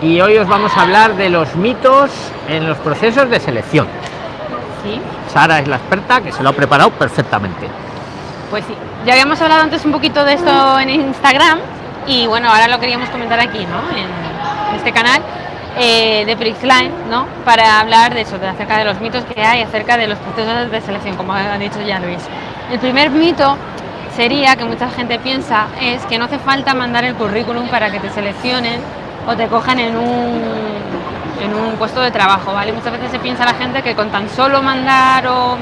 Y hoy os vamos a hablar de los mitos en los procesos de selección. Sí. Sara es la experta que se lo ha preparado perfectamente. Pues sí, ya habíamos hablado antes un poquito de esto en Instagram y bueno, ahora lo queríamos comentar aquí, ¿no? En este canal eh, de Prixline, ¿no? Para hablar de eso, de acerca de los mitos que hay acerca de los procesos de selección, como ha dicho ya Luis. El primer mito sería que mucha gente piensa es que no hace falta mandar el currículum para que te seleccionen o te cojan en un, en un puesto de trabajo, ¿vale? Muchas veces se piensa la gente que con tan solo mandar o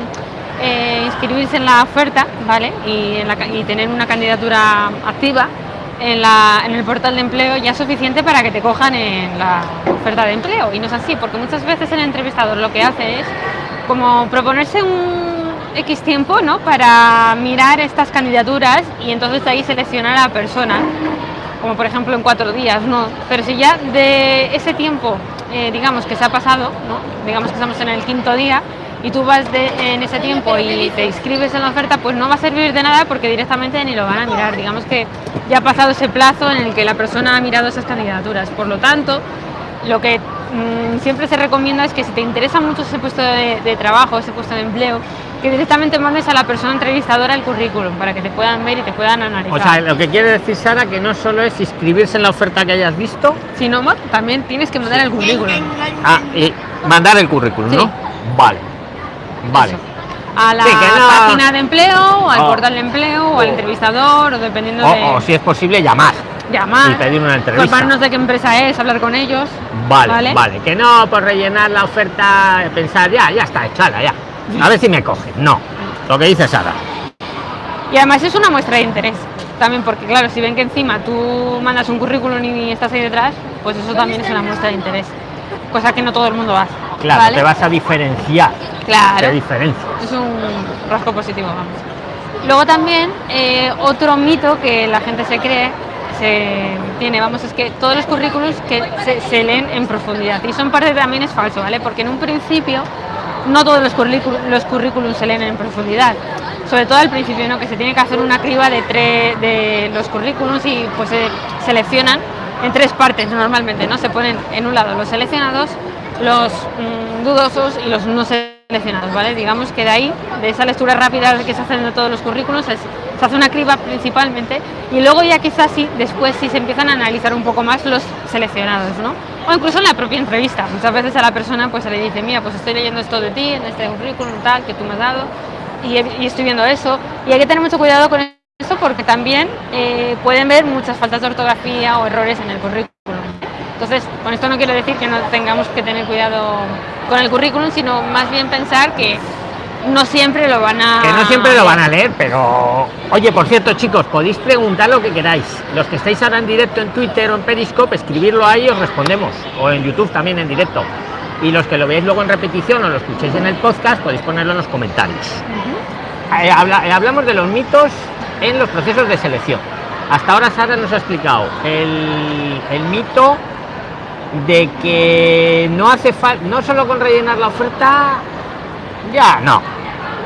eh, inscribirse en la oferta, ¿vale? Y, y tener una candidatura activa en, la, en, el portal de empleo ya es suficiente para que te cojan en la oferta de empleo. Y no es así, porque muchas veces el entrevistador lo que hace es como proponerse un X tiempo ¿no? para mirar estas candidaturas y entonces ahí seleccionar a la persona, como por ejemplo en cuatro días, ¿no? Pero si ya de ese tiempo, eh, digamos que se ha pasado, ¿no? digamos que estamos en el quinto día, y tú vas de, en ese tiempo y te inscribes en la oferta, pues no va a servir de nada porque directamente ni lo van a mirar. Digamos que ya ha pasado ese plazo en el que la persona ha mirado esas candidaturas. Por lo tanto, lo que mmm, siempre se recomienda es que si te interesa mucho ese puesto de, trabajo, ese puesto de empleo, que directamente mandes a la persona entrevistadora el currículum para que te puedan ver y te puedan analizar. O sea, lo que quiere decir Sara que no solo es inscribirse en la oferta que hayas visto, sino también tienes que mandar el currículum. Ah, y mandar el currículum, Sí. ¿no? Vale. Vale. Eso. A la Sí, que no- página de empleo, al Oh. portal de empleo, o al Oh. entrevistador, o dependiendo O, de o si es posible llamar llamar, y pedir una entrevista. de qué empresa es, hablar con ellos. Vale, ¿Vale? vale, Que no por rellenar la oferta, pensar ya, ya está echala, ya. A ver si me cogen. No. Lo que dice Sara. Y además es una muestra de interés. También porque, claro, si ven que encima tú mandas un currículum y estás ahí detrás, pues eso también es una muestra de interés. Cosa que no todo el mundo hace. Claro, ¿vale? te vas a diferenciar. Claro. Te diferencias. Es un rasgo positivo, vamos. Luego también, eh, otro mito que la gente se cree, se tiene, vamos, es que todos los currículums que se, se leen en profundidad. Y eso en parte también es falso, ¿vale? Porque en un principio no todos los currículums, los currículums se leen en profundidad. Sobre todo al principio, ¿no? Que se tiene que hacer una criba de, tres de los currículums y pues se seleccionan en tres partes normalmente, ¿no? Se ponen en un lado los seleccionados, los mm, dudosos y los no seleccionados, ¿vale? Digamos que de ahí, de esa lectura rápida que se hacen de todos los currículos, es- se hace una criba principalmente y luego ya quizás sí, después sí se empiezan a analizar un poco más los seleccionados, ¿no? O incluso en la propia entrevista. Muchas veces a la persona pues se le dice, mira, pues estoy leyendo esto de ti, en este currículum tal, que tú me has dado y, estoy viendo eso. Y hay que tener mucho cuidado con eso porque también eh, pueden ver muchas faltas de ortografía o errores en el currículum. Entonces, con esto no quiero decir que no tengamos que tener cuidado con el currículum, sino más bien pensar que no siempre lo van a... Que no siempre lo van a leer, pero. Oye, por cierto, chicos, podéis preguntar lo que queráis. Los que estáis ahora en directo en Twitter o en Periscope, escribirlo ahí os respondemos. O en YouTube también en directo. Y los que lo veáis luego en repetición o lo escuchéis en el podcast, podéis ponerlo en los comentarios. Eh, habla- eh, hablamos de los mitos en los procesos de selección. Hasta ahora Sara nos ha explicado el, el mito de que no hace falta, no solo con rellenar la oferta, ya no,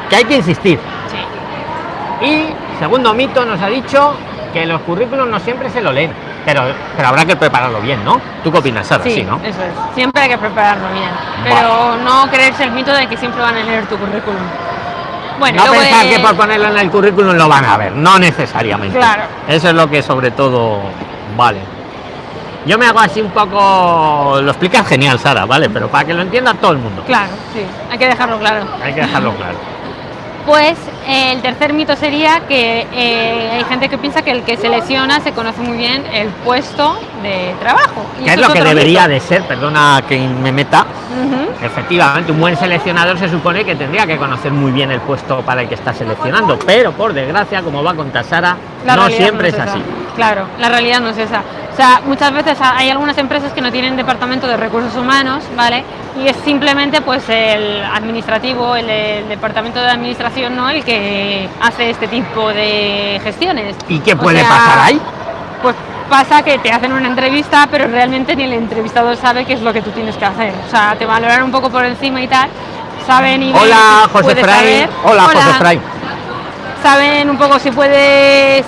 que hay que insistir. Sí. Y segundo mito nos ha dicho que los currículos no siempre se lo leen, pero, pero habrá que prepararlo bien, ¿no? ¿Tú qué opinas, Sara? Sí, ¿no? eso es. Siempre hay que prepararlo bien. Pero no creerse el mito de que siempre van a leer tu currículum. Bueno, no pensar de- que por ponerlo en el currículum lo van a ver, no necesariamente. Claro. Eso es lo que sobre todo vale. Yo me hago así un poco, lo explicas genial, Sara, ¿vale? Pero para que lo entienda todo el mundo. Claro, sí, hay que dejarlo claro. Hay que dejarlo claro. Pues eh, el tercer mito sería que eh, hay gente que piensa que el que selecciona se conoce muy bien el puesto de trabajo. Y es lo que debería mito. de ser, perdona que me meta. Efectivamente, un buen seleccionador se supone que tendría que conocer muy bien el puesto para el que está seleccionando, pero por desgracia, como va a contar Sara, La no siempre es esa. así. Claro, la realidad no es esa. O sea, muchas veces ha- hay algunas empresas que no tienen departamento de recursos humanos, ¿vale? Y es simplemente pues el administrativo, el, el departamento de administración, ¿no? El que hace este tipo de gestiones. ¿Y qué O puede sea, pasar ahí? Pues pasa que te hacen una entrevista, pero realmente ni el entrevistador sabe qué es lo que tú tienes que hacer. O sea, te valoran un poco por encima y tal. Saben y Hola, José Fray. saber. Hola, José Fray. saben un poco si puedes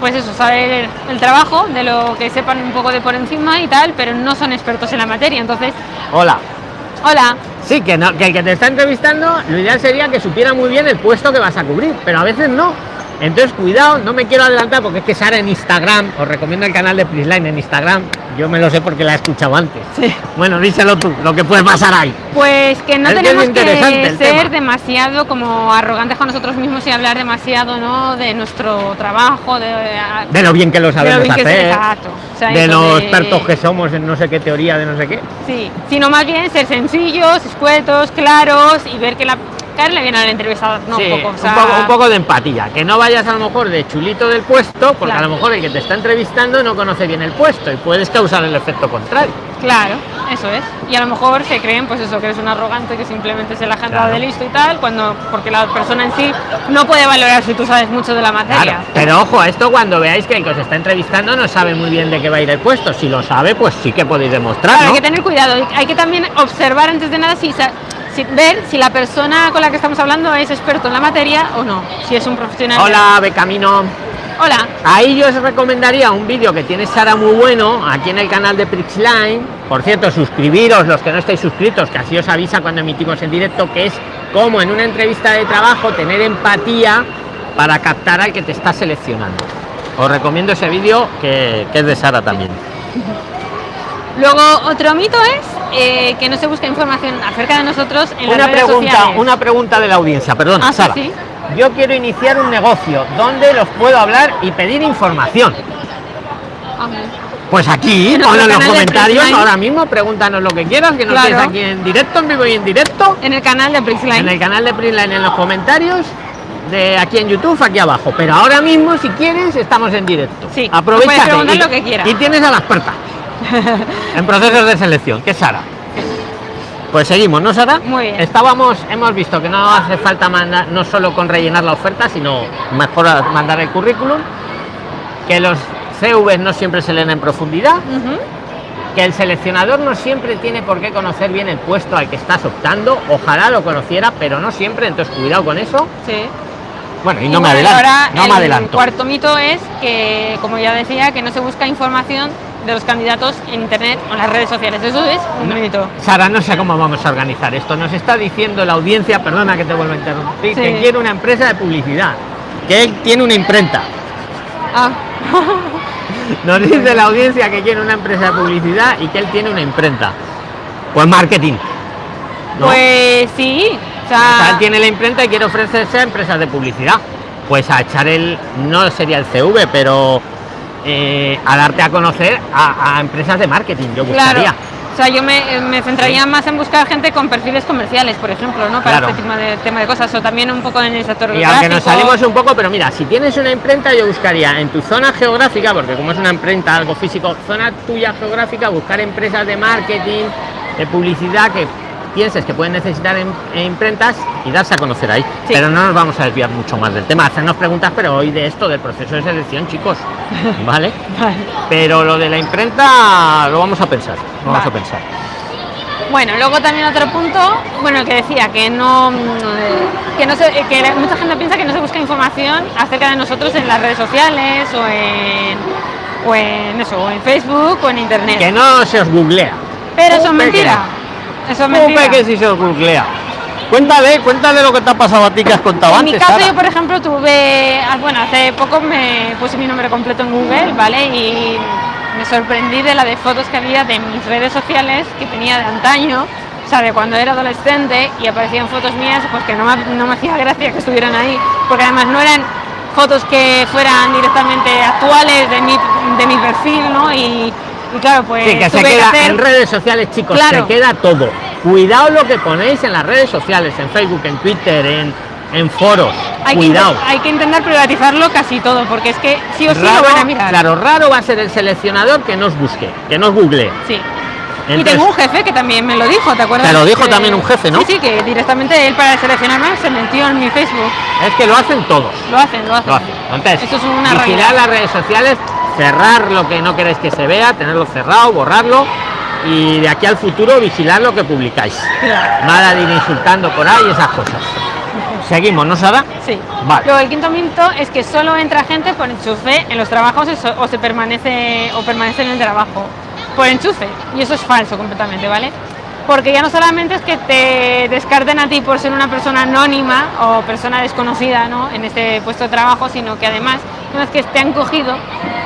pues eso, saber el trabajo, de lo que sepan un poco de por encima y tal, pero no son expertos en la materia. Entonces, Hola. hola, Sí, que, no, que el que te está entrevistando, lo ideal sería que supiera muy bien el puesto que vas a cubrir, pero a veces no. Entonces, cuidado, no me quiero adelantar porque es que Sara en Instagram, os recomiendo el canal de Prisline en Instagram, yo me lo sé porque la he escuchado antes. Sí. Bueno, díselo tú, lo que puede pasar ahí. pues que no Es tenemos que ser demasiado como arrogantes con nosotros mismos y hablar demasiado, ¿no? De nuestro trabajo, de, De lo bien que lo de lo sabemos que hacer, exacto. O sea, de de- expertos que somos en no sé qué teoría, de no sé qué. Sí, sino más bien ser sencillos, escuetos, claros y ver que la caerle bien al entrevistador, no Sí, un poco, o sea, un, poco, un poco de empatía, que no vayas a lo mejor de chulito del puesto, porque Claro. a lo mejor el que te está entrevistando no conoce bien el puesto y puedes causar el efecto contrario. Claro, eso es. Y a lo mejor se creen, pues eso, que eres un arrogante que simplemente se la ha Claro. de listo y tal, cuando porque la persona en sí no puede valorar si tú sabes mucho de la materia. Claro, pero ojo a esto cuando veáis que el que os está entrevistando no sabe muy bien de qué va a ir el puesto. Si lo sabe, pues sí que podéis demostrar. ¿no? hay que tener cuidado. Hay que también observar antes de nada si, si- ver si la persona con la que estamos hablando es experto en la materia o no. Si es un profesional. Hola, Becamino. Hola. Ahí yo os recomendaría un vídeo que tiene Sara muy bueno aquí en el canal de Prixline. Por cierto, suscribiros los que no estáis suscritos, que así os avisa cuando emitimos en directo, que es como en una entrevista de trabajo tener empatía para captar al que te está seleccionando. Os recomiendo ese vídeo que, que es de Sara también. Luego, otro mito es eh, que no se busca información acerca de nosotros en las Una redes pregunta, sociales. una pregunta de la audiencia, perdón, Ah, Sara. sí. Yo quiero iniciar un negocio, ¿dónde los puedo hablar y pedir información? Pues aquí, En pon en los comentarios ahora mismo, pregúntanos lo que quieras, que nos Claro. tienes aquí en directo, en vivo y en directo, En el canal de Prixline. en el canal de Printline en los comentarios, de aquí en YouTube, aquí abajo. Pero ahora mismo, si quieres, estamos en directo. Sí, aprovecha lo que quieras. Y tienes a la experta en procesos de selección, que es Sara. Pues seguimos, ¿no, Sara? Muy bien. Estábamos, hemos visto que no hace falta mandar, no solo con rellenar la oferta, sino mejor mandar el currículum, que los CVs no siempre se leen en profundidad, que el seleccionador no siempre tiene por qué conocer bien el puesto al que estás optando, ojalá lo conociera, pero no siempre, entonces cuidado con eso. Sí. Bueno, y Y no me adelanto, ahora no el me adelanto. cuarto mito es que, como ya decía, que no se busca información de los candidatos en internet o en las redes sociales. Eso es un mito. Sara, no sé cómo vamos a organizar esto. Nos está diciendo la audiencia, perdona que te vuelva a interrumpir, Sí. que quiere una empresa de publicidad, que él tiene una imprenta. Ah, Nos dice la audiencia que quiere una empresa de publicidad y que él tiene una imprenta. Pues marketing. ¿no? pues sí. O O sea, sea, él tiene la imprenta y quiere ofrecerse a empresas de publicidad. Pues a echar el, no sería el CV, pero eh, a darte a conocer a, a empresas de marketing, yo claro. buscaría. O sea, yo me, me centraría más en buscar gente con perfiles comerciales, por ejemplo, ¿no? Para Claro. este tema de, tema de cosas. O también un poco en el sector Y aunque nos salimos un poco, pero mira, si tienes una imprenta, yo buscaría en tu zona geográfica, porque como es una imprenta, algo físico, zona tuya geográfica, buscar empresas de marketing, de publicidad que pienses que pueden necesitar em- eh, imprentas y darse a conocer ahí. Sí. Pero no nos vamos a desviar mucho más del tema, hacernos preguntas, pero hoy de esto, del proceso de selección, chicos, ¿vale? Vale. Pero lo de la imprenta lo vamos a pensar, lo vamos a pensar. Bueno, luego también otro punto, bueno, que decía que no, que no se, que mucha gente piensa que no se busca información acerca de nosotros en las redes sociales o en, o en eso, o en Facebook o en internet. Que no se os googlea. Pero eso es Eso es mentira. que si se googlea. Cuéntale, cuéntale lo que te ha pasado a ti que has contado En antes. mi caso, Sara. yo por ejemplo tuve, ah, bueno, hace poco me puse mi nombre completo en Google, ¿vale? Y me sorprendí de la de fotos que había de mis redes sociales que tenía de antaño, o sea, de cuando era adolescente y aparecían fotos mías, pues que no me, no me hacía gracia que estuvieran ahí, porque además no eran fotos que fueran directamente actuales de mi, de mi perfil, ¿no? Y, y claro, pues Sí, que se queda hacer- en redes sociales, chicos, Claro. se queda todo. Cuidado lo que ponéis en las redes sociales, en Facebook, en Twitter, en, en foros. hay que, Cuidado. inten- hay que intentar privatizarlo casi todo, porque es que sí o sí lo van a mirar. claro, raro va a ser el seleccionador que nos busque, que nos google. Sí. y tengo un jefe que también me lo dijo, ¿te acuerdas? Te lo dijo Que- también un jefe, ¿no? Sí, sí, que directamente él para seleccionarme se metió en mi Facebook. Es que lo hacen todos. Lo hacen, lo hacen. Lo hacen. Entonces, Eso es una vigilar realidad. las redes sociales, cerrar lo que no queréis que se vea, tenerlo cerrado, borrarlo y de aquí al futuro vigilar lo que publicáis. Claro. Nada de ir insultando por ahí esas cosas. Seguimos, ¿no, Sara? Sí. Vale. Luego el quinto mito es que solo entra gente por enchufe en los trabajos o se permanece o permanece en el trabajo por enchufe y eso es falso completamente, ¿vale? Porque ya no solamente es que te descarten a ti por ser una persona anónima o persona desconocida ¿no? en este puesto de trabajo, sino que además, una vez que te han cogido,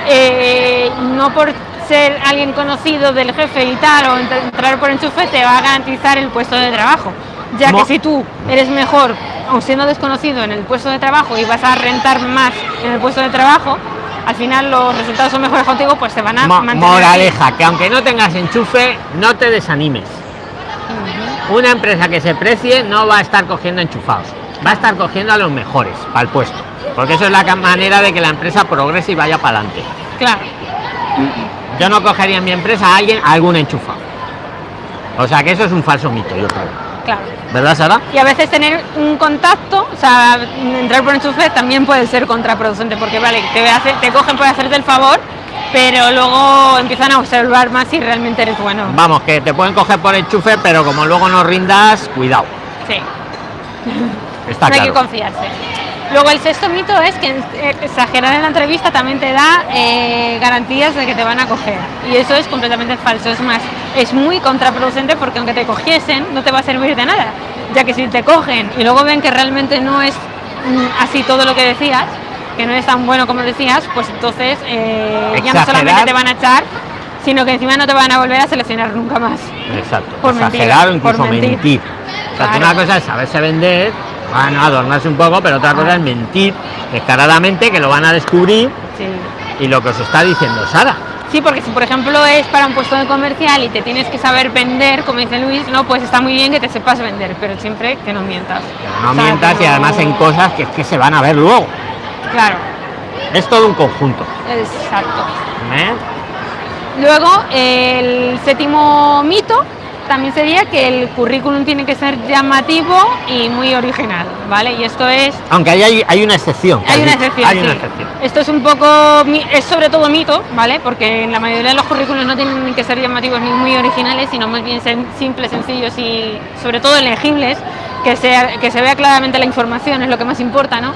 eh, no por ser alguien conocido del jefe y tal, o entr- entrar por enchufe, te va a garantizar el puesto de trabajo. Ya que si tú eres mejor, aun siendo desconocido en el puesto de trabajo y vas a rentar más en el puesto de trabajo, al final los resultados son mejores contigo, pues te van a Mo- mantener. moraleja, que aunque no tengas enchufe, no te desanimes. Una empresa que se precie no va a estar cogiendo enchufados, va a estar cogiendo a los mejores para el puesto. Porque eso es la manera de que la empresa progrese y vaya para adelante. Claro, Yo no cogería en mi empresa a alguien a algún enchufado. O sea que eso es un falso mito, yo creo. claro. ¿Verdad, Sara? Y a veces tener un contacto, o sea, entrar por enchufe también puede ser contraproducente, porque vale, te cogen por hacerte el favor, pero luego empiezan a observar más si realmente eres bueno. Vamos, que te pueden coger por enchufe, pero como luego no rindas, cuidado. Sí. Está no hay que confiarse. Luego el sexto mito es que eh, exagerar en la entrevista también te da eh, garantías de que te van a coger. Y eso es completamente falso. Es más, es muy contraproducente porque aunque te cogiesen, no te va a servir de nada. Ya que si te cogen y luego ven que realmente no es mm, así todo lo que decías, que no es tan bueno como decías, pues entonces eh, ya no solamente te van a echar, sino que encima no te van a volver a seleccionar nunca más. Exacto. Por mentir, Exagerar o incluso por mentir. mentir. O sea, que Claro. una cosa es saberse vender, bueno, adornarse un poco, pero otra cosa es mentir descaradamente, que lo van a descubrir Sí. y lo que os está diciendo Sara. Sí, porque si por ejemplo es para un puesto de comercial y te tienes que saber vender, como dice Luis, no, pues está muy bien que te sepas vender, pero siempre que no mientas. No O sea, mientas y además en cosas que es que se van a ver luego. Claro, Es todo un conjunto. exacto. ¿eh? Luego, el séptimo mito también sería que el currículum tiene que ser llamativo y muy original, ¿vale? Y esto es Aunque ahí hay, hay una excepción. Hay una excepción. Hay una sí. excepción. Esto es un poco, es sobre todo mito, ¿vale? Porque en la mayoría de los currículos no tienen que ser llamativos ni muy originales, sino más bien simples, sencillos y sobre todo legibles, que, sea, que se vea claramente la información, es lo que más importa, ¿no?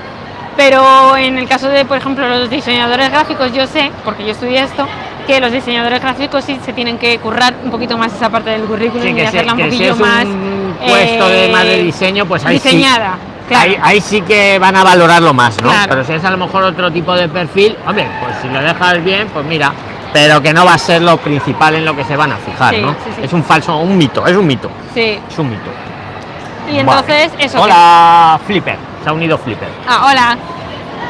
Pero en el caso de, por ejemplo, los diseñadores gráficos, yo sé, porque yo estudié esto, que los diseñadores gráficos sí se tienen que currar un poquito más esa parte del currículum Sí, y que, hacerla un que si poquillo es más un puesto de más de eh, diseño, pues ahí sí, diseñada. Claro. ahí, ahí sí que van a valorarlo más, ¿no? Claro. Pero si es a lo mejor otro tipo de perfil, hombre, pues si lo dejas bien, pues mira, pero que no va a ser lo principal en lo que se van a fijar, Sí, ¿no? sí, sí. Es un falso, un mito, es un mito, Sí. es un mito. Y entonces, Vale. eso. que- Hola, Flipper, se ha unido Flipper. Ah, hola.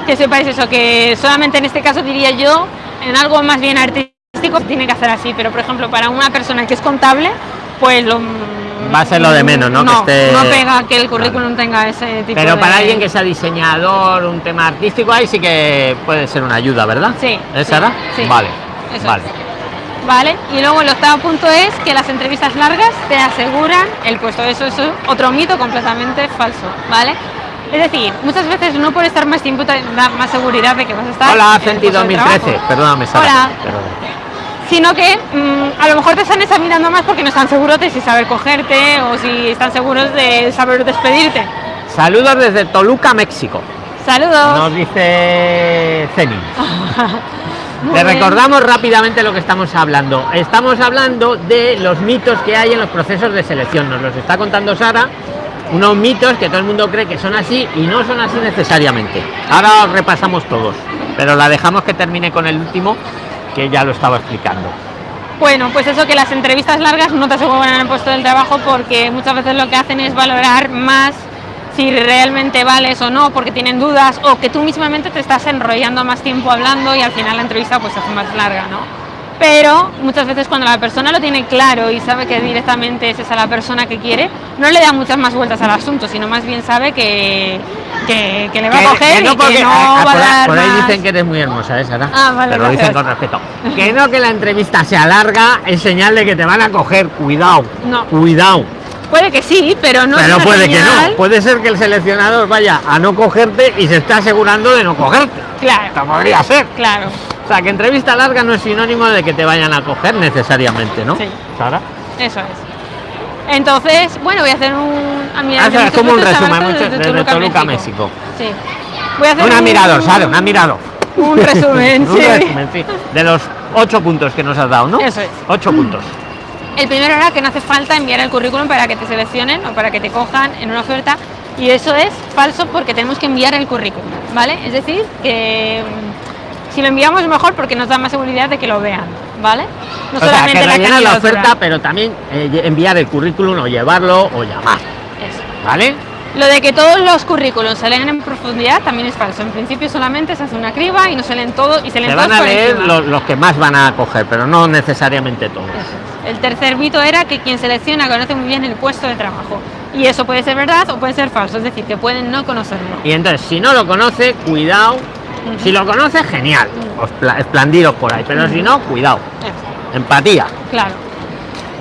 Que sepáis eso, que solamente en este caso diría yo, en algo más bien artístico, tiene que hacer así, pero por ejemplo, para una persona que es contable, pues lo. Va a ser lo de menos, ¿no? Que No, esté- no pega que el currículum tenga ese tipo Pero de. para alguien que sea diseñador, un tema artístico, ahí sí que puede ser una ayuda, ¿verdad? Sí, ¿Es sí, Sara? sí. Vale, Eso vale. Vale, y luego el octavo punto es que las entrevistas largas te aseguran el puesto. Eso es otro mito completamente falso, ¿vale? Es decir, muchas veces no por estar más tiempo te da más seguridad de que vas a estar. Hola, Fenty puesto de 2013. trabajo. Perdóname, Sara. Hola. Sino que mm, a lo mejor te están examinando más porque no están seguros de si saber cogerte o si están seguros de saber despedirte. Saludos desde Toluca, México. Saludos. Nos dice Ceni. Bien. recordamos rápidamente lo que estamos hablando. Estamos hablando de los mitos que hay en los procesos de selección. Nos los está contando Sara. Unos mitos que todo el mundo cree que son así y no son así necesariamente. Ahora repasamos todos, pero la dejamos que termine con el último, que ya lo estaba explicando. Bueno, pues eso que las entrevistas largas no te aseguran el puesto del trabajo porque muchas veces lo que hacen es valorar más si realmente vales o no, porque tienen dudas o que tú mismamente te estás enrollando más tiempo hablando y al final la entrevista pues hace más larga, ¿no? Pero muchas veces cuando la persona lo tiene claro y sabe que directamente es esa la persona que quiere, no le da muchas más vueltas al asunto, sino más bien sabe que, que, que le va a coger y que porque- no va a dar por ahí más- dicen que eres muy hermosa, ¿eh, Sara? Ah, vale, Te lo dicen con respeto. Que no que la entrevista sea larga es señal de que te van a coger. Cuidado. No. Cuidado. Puede que sí, pero no Pero puede que no. Puede ser que el seleccionador vaya a no cogerte y se está asegurando de no cogerte. Claro, Esto podría ser. claro. O sea, que entrevista larga no es sinónimo de que te vayan a coger necesariamente, ¿no? Sí. Sara. Eso es. Entonces, bueno, voy a hacer un... A de muchos como un resumen mucho- desde desde Toluca, México. México. Sí. Voy a hacer Un un admirador, Sara, un admirador. Un resumen, Un sí. resumen, sí. De los ocho puntos que nos has dado, ¿no? Eso es. Ocho puntos. El primero era que no hace falta enviar el currículum para que te seleccionen o para que te cojan en una oferta y eso es falso porque tenemos que enviar el currículum, ¿vale? Es decir, que si lo enviamos es mejor porque nos da más seguridad de que lo vean, ¿vale? No o sea, que la oferta, pero también eh, enviar el currículum o llevarlo o llamar, Eso. ¿vale? Lo de que todos los currículums se leen en profundidad también es falso. En principio solamente se hace una criba y no se leen todos y se leen Se todos van a leer los, los que más van a coger, pero no necesariamente todos. Es. El tercer mito era que quien selecciona conoce muy bien el puesto de trabajo. Y eso puede ser verdad o puede ser falso, es decir, que pueden no conocerlo. Y entonces, si no lo conoce, cuidado. Si lo conoce, genial. Os pla- esplandidos por ahí. Pero si no, cuidado. Empatía. claro.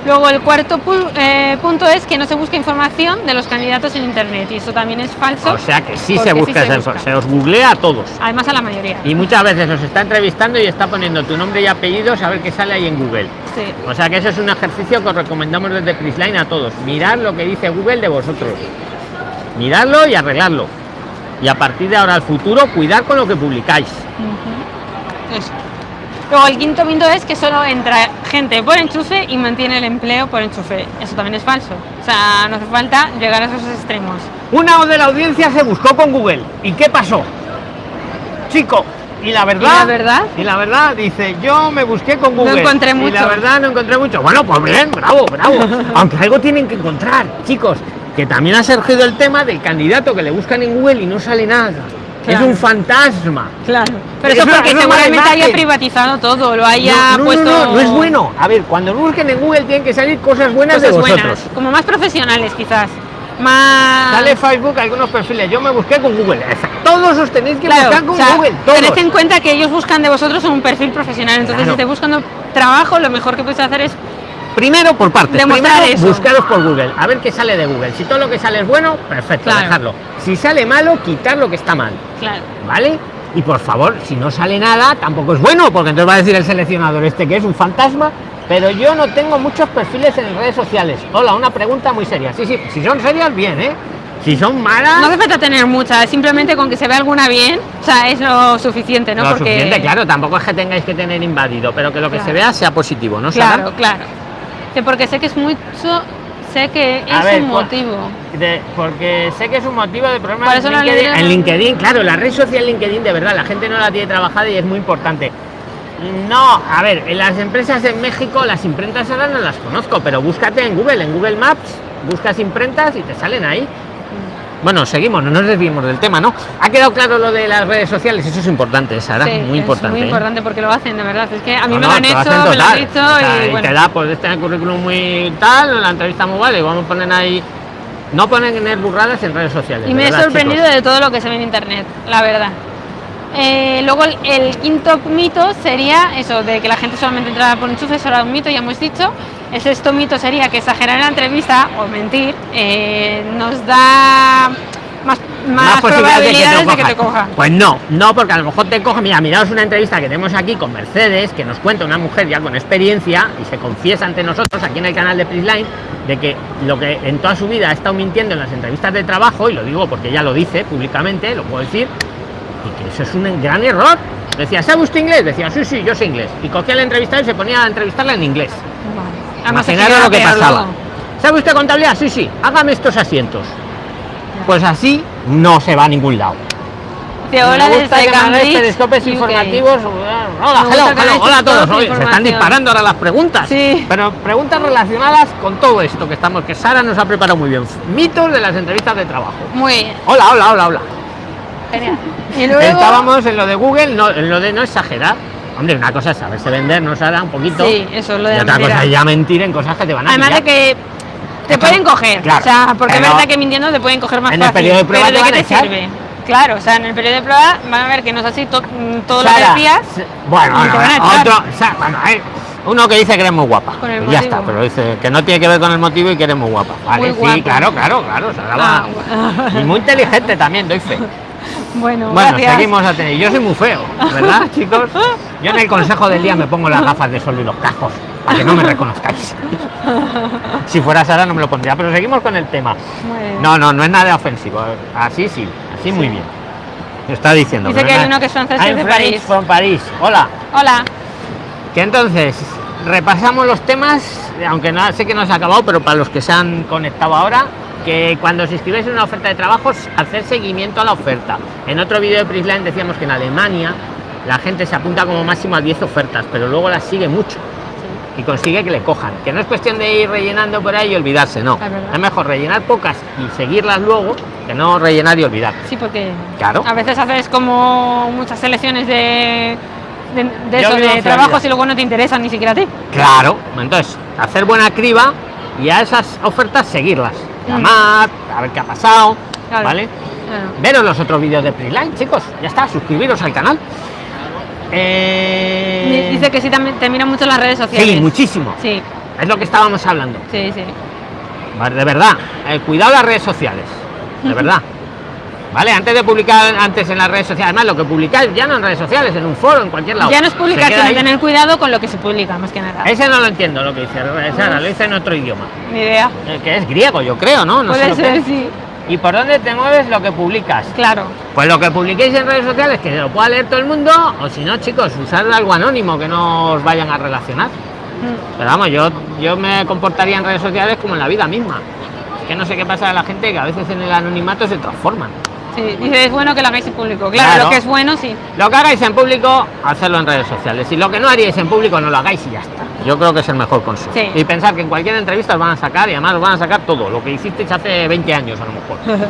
Luego el cuarto pu- eh, punto es que no se busca información de los candidatos en internet y eso también es falso. O sea que sí se busca, se, busca. se os googlea a todos. Además a la mayoría. Y muchas veces os está entrevistando y está poniendo tu nombre y apellido, a ver qué sale ahí en Google. Sí. O sea que eso es un ejercicio que os recomendamos desde Prisline a todos. Mirad lo que dice Google de vosotros. Miradlo y arreglarlo. Y a partir de ahora al futuro, cuidar con lo que publicáis. Eso. Luego el quinto mito es que solo entra gente por enchufe y mantiene el empleo por enchufe. Eso también es falso. O sea, no hace falta llegar a esos extremos. Una de la audiencia se buscó con Google. ¿Y qué pasó? Chico, y la verdad. ¿Y la verdad? Y la verdad, dice, yo me busqué con Google. encontré Y la mucho. verdad no encontré mucho. Bueno, pues bien, bravo, bravo. Aunque algo tienen que encontrar, chicos. Que también ha surgido el tema del candidato que le buscan en Google y no sale nada. Es un fantasma. Claro. Pero Es eso porque seguramente haya privatizado todo, lo haya no, no, puesto. no, no, no es bueno. A ver, cuando busquen en Google tienen que salir cosas buenas cosas de vosotros. buenas, como más profesionales quizás. Más. Sale Facebook algunos perfiles. Yo me busqué con Google. Todos os tenéis que Claro, buscar con o sea, Google. Todos. tened en cuenta que ellos buscan de vosotros un perfil profesional. Entonces, Claro. si estáis buscando trabajo, lo mejor que puedes hacer es Primero por partes. Demostrar Primero eso. buscaros por Google. A ver qué sale de Google. Si todo lo que sale es bueno, perfecto, Claro. dejarlo. Si sale malo, quitar lo que está mal. Claro. ¿Vale? Y por favor, si no sale nada, tampoco es bueno, porque entonces va a decir el seleccionador este que es un fantasma. Pero yo no tengo muchos perfiles en redes sociales. Hola, una pregunta muy seria. Sí, sí, si son serias, bien, ¿eh? Si son malas. No hace falta tener muchas, simplemente con que se vea alguna bien, o sea, es lo suficiente, ¿no? lo Porque suficiente, claro, tampoco es que tengáis que tener invadido, pero que lo que Claro. se vea sea positivo, ¿no? Sara? Claro, claro. Que porque sé que es mucho, sé que es ver, un ¿cuál- motivo. De- porque sé que es un motivo de problema Por en LinkedIn. En LinkedIn, claro, la red social LinkedIn de verdad, la gente no la tiene trabajada y es muy importante. No, a ver, en las empresas en México, las imprentas ahora no las conozco, pero búscate en Google, en Google Maps, buscas imprentas y te salen ahí. Bueno, seguimos, no nos desviemos del tema, ¿no? ¿Ha quedado claro lo de las redes sociales? Eso es importante, Sara, Sí, muy es importante. muy ¿eh? importante porque lo hacen, de verdad. Es que a mí No, me no, lo han hecho, hacen me lo han total. dicho O sea, y y bueno. te da, pues este el currículum muy tal, la entrevista muy vale, y vamos a poner ahí. No ponen en burradas en redes sociales. Y me he sorprendido chicos. de todo lo que se ve en internet, la verdad. Eh, luego el, el quinto mito sería eso, de que la gente solamente entraba por enchufe, eso era un mito, ya hemos dicho. El sexto mito sería que exagerar en la entrevista o mentir eh, nos da más, más, probabilidades de que te cojan. Pues no, no, porque a lo mejor te cojan. Mira, miraos una entrevista que tenemos aquí con Mercedes, que nos cuenta una mujer ya con experiencia y se confiesa ante nosotros aquí en el canal de Prisline de que lo que en toda su vida ha estado mintiendo en las entrevistas de trabajo, y lo digo porque ella lo dice públicamente, lo puedo decir, y que eso es un gran error. Decía, ¿sabe usted inglés? Decía, sí, sí, yo sé inglés. Y cogía al entrevistado y se ponía a entrevistarla en inglés. Que Imaginaros queda lo que pasaba. luego. ¿Sabe usted contabilidad? Sí, sí, hágame estos asientos. Pues así no se va a ningún lado. Te hola Me gusta que informativos. Hola, hello, hello, hola a todos. Oye, se están disparando ahora las preguntas. Sí. Pero preguntas relacionadas con todo esto que estamos, que Sara nos ha preparado muy bien. Mitos de las entrevistas de trabajo. Muy bien, Hola, hola, hola, hola. genial. Y luego, Estábamos en lo de Google, no, en lo de no exagerar. Hombre, una cosa es saberse vender, ¿no, Sara? Un poquito. Sí, eso, lo de y otra mentira. cosa es ya mentir en cosas que te van a Además de que te Es pueden coger, claro, o sea, porque es verdad que mintiendo te pueden coger más en el fácil. periodo de prueba pero ¿de qué te sirve? Claro, o sea, en el periodo de prueba van a ver que no es así to- todo lo Sara, que decías. se- Bueno, otro. Bueno, hay uno que dice que eres muy guapa. Con el ya está, pero dice que no tiene que ver con el motivo y que eres muy guapa. Vale, Muy sí, guapa. claro, claro, claro. Ah. Y muy inteligente también, doy fe. Bueno, Bueno, gracias. seguimos a tener. Yo soy muy feo, ¿verdad, chicos? Yo en el consejo del día me pongo las gafas de sol y los cascos. para que no me reconozcáis. si fuera Sara no me lo pondría, pero seguimos con el tema. No, no, no es nada ofensivo. Así sí, así muy bien. Está diciendo. Dice que hay uno que francés de París. From París. Hola. Hola. Que entonces repasamos los temas, aunque no, sé que no se ha acabado, pero para los que se han conectado ahora, que cuando os inscribáis en una oferta de trabajos, hacer seguimiento a la oferta. En otro vídeo de Prisline decíamos que en Alemania la gente se apunta como máximo a 10 ofertas, pero luego las sigue mucho y consigue que le cojan. Que no es cuestión de ir rellenando por ahí y olvidarse, no. Es, mejor rellenar pocas y seguirlas luego que no rellenar y olvidar. Sí, porque claro. a veces haces como muchas selecciones de, de, eso, de trabajos y luego no te interesan ni siquiera a ti. Claro, entonces hacer buena criba y a esas ofertas seguirlas. A ver qué ha pasado, ¿vale? Veros los otros vídeos de Preline, chicos. Ya está, suscribiros al canal. Eh, dice que sí, también te miran mucho las redes sociales. Sí, muchísimo. Sí. Es lo que estábamos hablando. Sí, sí. De verdad, eh, cuidado las redes sociales. De verdad. ¿Vale? Antes de publicar antes en las redes sociales, además lo que publicáis ya no en redes sociales, en un foro, en cualquier lado. Ya no es publicar, sino tener cuidado con lo que se publica, más que nada. Ese no lo entiendo lo que dice Sara, lo dice en otro idioma. Ni idea. Eh, que es griego, yo creo, ¿no? no Puede ser, sí. ¿Y por dónde te mueves lo que publicas? Claro. Pues lo que publiquéis en redes sociales, que lo pueda leer todo el mundo, o si no, chicos, usar algo anónimo que no os vayan a relacionar. Mm. Pero vamos, yo, yo me comportaría en redes sociales como en la vida misma. Es que no sé qué pasa a la gente que a veces en el anonimato se transforman. Sí, dice, es bueno que lo hagáis en público. Claro, lo que es bueno, sí. Lo que hagáis en público, hacerlo en redes sociales. Y lo que no haríais en público, no lo hagáis y ya está. Yo creo que es el mejor consejo. Y pensar que en cualquier entrevista os van a sacar y además os van a sacar todo, lo que hicisteis hace 20 años a lo mejor.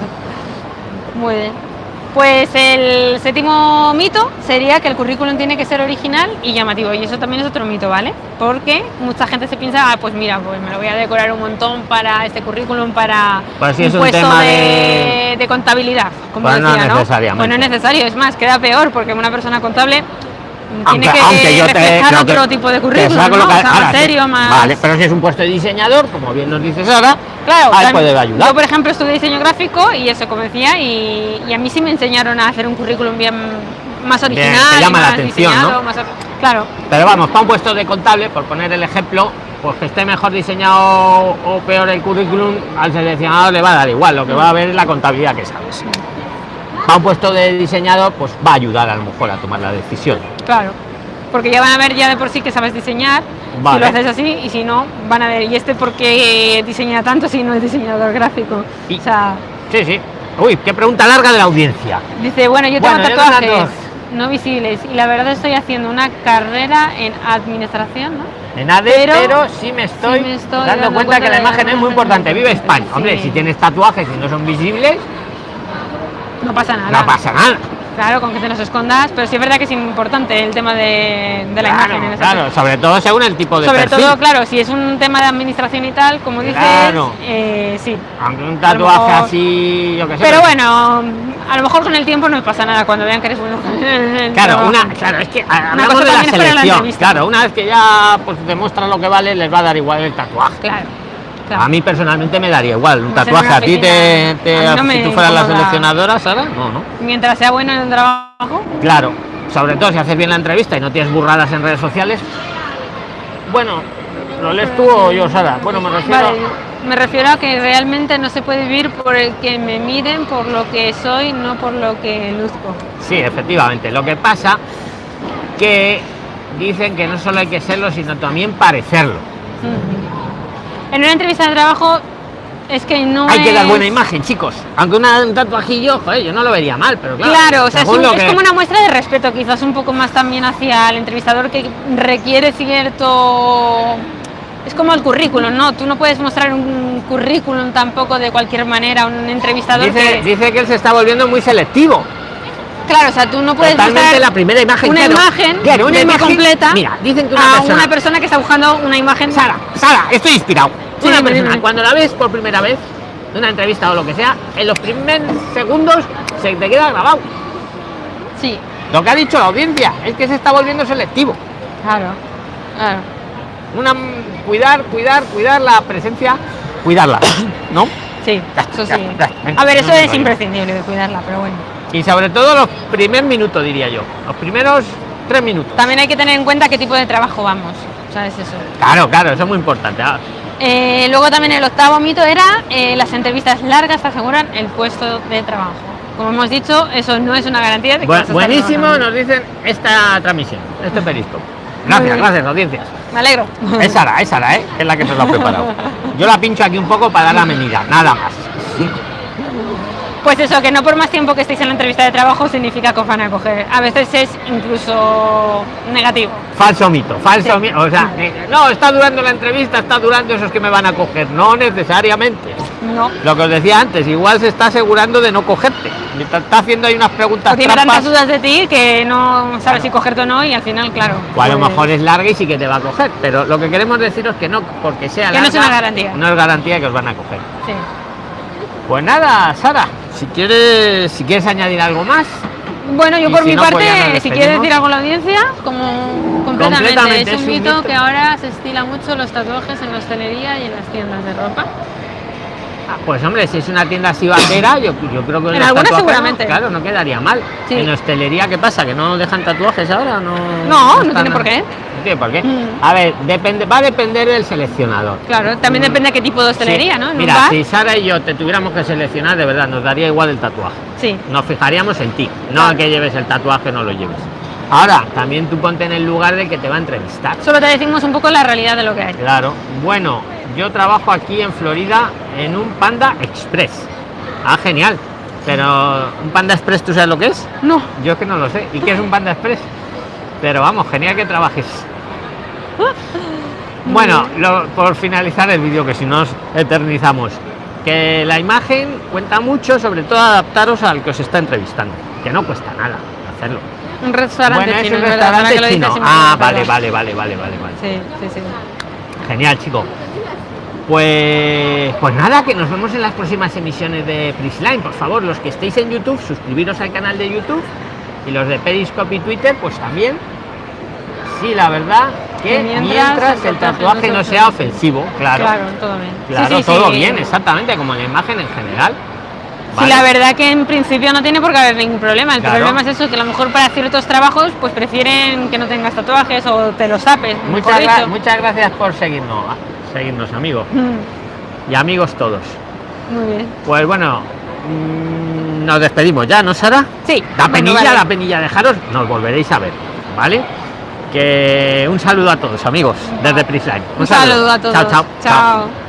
Muy bien. Pues el séptimo mito sería que el currículum tiene que ser original y llamativo. Y eso también es otro mito, ¿vale? Porque mucha gente se piensa, ah, pues mira, pues me lo voy a decorar un montón para este currículum, para pues un, puesto de, contabilidad, como pues decía, no, ¿no? Pues no es necesario, es más, queda peor porque una persona contable tiene que reflejar otro tipo de currículum, ¿no? más serio, más... Vale, pero si es un puesto de diseñador, como bien nos dices ahora, claro, ahí puede ayudar. Yo, por ejemplo, estudié diseño gráfico y eso, como decía, y, y, a mí sí me enseñaron a hacer un currículum bien más original. te llama la atención, ¿no? claro. Pero vamos, para un puesto de contable, por poner el ejemplo, pues que esté mejor diseñado o peor el currículum, al seleccionador le va a dar igual, lo que va a ver es la contabilidad que sabes a un puesto de diseñador, pues va a ayudar a lo mejor a tomar la decisión. Claro, porque ya van a ver ya de por sí que sabes diseñar, si lo haces así, y si no, van a ver, ¿y este por qué diseña tanto si no es diseñador gráfico? o sea, sí, sí. Uy, qué pregunta larga de la audiencia. Dice, bueno, yo tengo tatuajes no visibles y la verdad estoy haciendo una carrera en administración, ¿no? En AD, pero, sí, me estoy, dando, cuenta, que la imagen es muy importante. Vive España. Hombre, si tienes tatuajes y no son visibles, no pasa nada. No pasa nada. Claro, con que te los escondas, pero sí es verdad que es importante el tema de, la imagen. claro, sobre todo según el tipo de Sobre todo, claro, si es un tema de administración y tal, como dices, eh, sí. Aunque un tatuaje así, yo qué sé. Pero bueno, a lo mejor con el tiempo no pasa nada cuando vean que eres bueno. claro, una, claro, es que hablamos de la selección. claro, una vez que ya pues demuestra lo que vale, les va a dar igual el tatuaje. Claro. A mí personalmente me daría igual un tatuaje. ¿A ti te, si tú fueras la seleccionadora, Sara? No, no. Mientras sea bueno en el trabajo. Claro, sobre todo si haces bien la entrevista y no tienes burradas en redes sociales. Bueno, ¿lo lees tú o yo, Sara? Bueno, me refiero... Me refiero a que realmente no se puede vivir por el que me miren por lo que soy, no por lo que luzco. Sí, efectivamente. Lo que pasa que dicen que no solo hay que serlo, sino también parecerlo en una entrevista de trabajo es que no hay que dar buena imagen chicos aunque un tatuajillo joder, yo no lo vería mal pero claro claro o sea, es, como una muestra de respeto quizás un poco más también hacia el entrevistador que requiere cierto es como el currículum, ¿no? Tú no puedes mostrar un currículum tampoco de cualquier manera a un entrevistador. Dice que... dice que él se está volviendo muy selectivo. Claro, o sea, tú no puedes Totalmente la primera imagen. Una imagen una imagen completa. Mira, dicen que una a una persona que está buscando una imagen. Sara, Sara, estoy inspirado cuando la ves por primera vez, en una entrevista o lo que sea, en los primeros segundos se te queda grabado. Sí. Lo que ha dicho la audiencia es que se está volviendo selectivo. Claro, claro. Una, cuidar, cuidar, cuidar la presencia, cuidarla, ¿no? Sí, eso sí. a ver, eso es imprescindible de cuidarla, pero bueno. Y sobre todo los primeros minutos, diría yo. Los primeros tres minutos. También hay que tener en cuenta qué tipo de trabajo vamos. ¿Sabes eso? Claro, claro, eso es muy importante. Eh, luego también el octavo mito era eh, las entrevistas largas aseguran el puesto de trabajo. Como hemos dicho, eso no es una garantía de que bu- buenísimo, nos dicen esta transmisión, este periscope. Gracias, gracias, audiencias. Me alegro. Es Sara, es Sara, ¿eh? Es la que se lo ha preparado. Yo la pincho aquí un poco para dar la medida, nada más. Pues eso, que no por más tiempo que estéis en la entrevista de trabajo significa que os van a coger. A veces es incluso negativo. Falso mito, falso mito. O sea, eh, no, está durando la entrevista, está durando esos que me van a coger. No necesariamente. No. Lo que os decía antes, igual se está asegurando de no cogerte. Está haciendo ahí unas preguntas O tiene tantas dudas de ti que no sabes si cogerte o no y al final, claro. o a lo pues- mejor es larga y sí que te va a coger. Pero lo que queremos deciros que no, porque sea Que no larga, es una garantía. No es garantía que os van a coger. Sí. Pues nada, Sara, si quieres, si quieres añadir algo más, Bueno, yo por si mi no, pues parte, si quieres decir algo a la audiencia, como completamente, Completamente, es un es un mito mito. que ahora se estila mucho los tatuajes en la hostelería y en las tiendas de ropa. Pues hombre, si es una tienda así vaquera, yo, yo creo que En algunas seguramente. Claro, no quedaría mal. Sí. En hostelería, ¿qué pasa? ¿Que no dejan tatuajes ahora? No, No, no están- tiene por qué. No tiene por qué. Mm. A ver, depende, va a depender del seleccionador. Claro, también Mm. depende de qué tipo de hostelería, Sí. ¿no? Mira, bar. si Sara y yo te tuviéramos que seleccionar, de verdad, nos daría igual el tatuaje. Sí. Nos fijaríamos en ti, no Claro. a que lleves el tatuaje o no lo lleves. Ahora, también tú ponte en el lugar del que te va a entrevistar. Solo te decimos un poco la realidad de lo que hay. Claro. Bueno, yo trabajo aquí en Florida en un Panda Express. Ah, genial. Pero un Panda Express, ¿tú sabes lo que es? No. Yo es que no lo sé. ¿Y qué es un Panda Express? Pero vamos, genial que trabajes. Bueno, lo- por finalizar el vídeo, que si nos eternizamos, que la imagen cuenta mucho, sobre todo adaptaros al que os está entrevistando, que no cuesta nada hacerlo. Un restaurante bueno, es chino, un es restaurante chino. Ah, vale, vale, vale, vale, vale, vale. Sí, sí, sí. Genial, chico. Pues, pues nada, que nos vemos en las próximas emisiones de Prisline. Por favor, los que estéis en YouTube, suscribiros al canal de YouTube. Y los de Periscope y Twitter, pues también. Sí, la verdad que mientras mientras, el tatuaje no no se sea ofensivo. claro. Claro, todo bien. Sí, Claro, sí, todo sí. bien, exactamente, como la imagen en general. Sí, ¿vale? la verdad que en principio no tiene por qué haber ningún problema. El Claro. problema es eso, que a lo mejor para ciertos trabajos pues prefieren que no tengas tatuajes o te los tapes. Muchas, gra- dicho. muchas gracias por seguirnos, seguirnos, amigos. Mm, Y amigos todos. Muy bien. Pues bueno, mm, nos despedimos ya, ¿no, Sara? Sí. La bueno, penilla, vale. la penilla, dejaros, nos volveréis a ver, ¿vale? Que un saludo a todos, amigos, desde Prisline. Un saludo a todos. Chao, chao. Chao.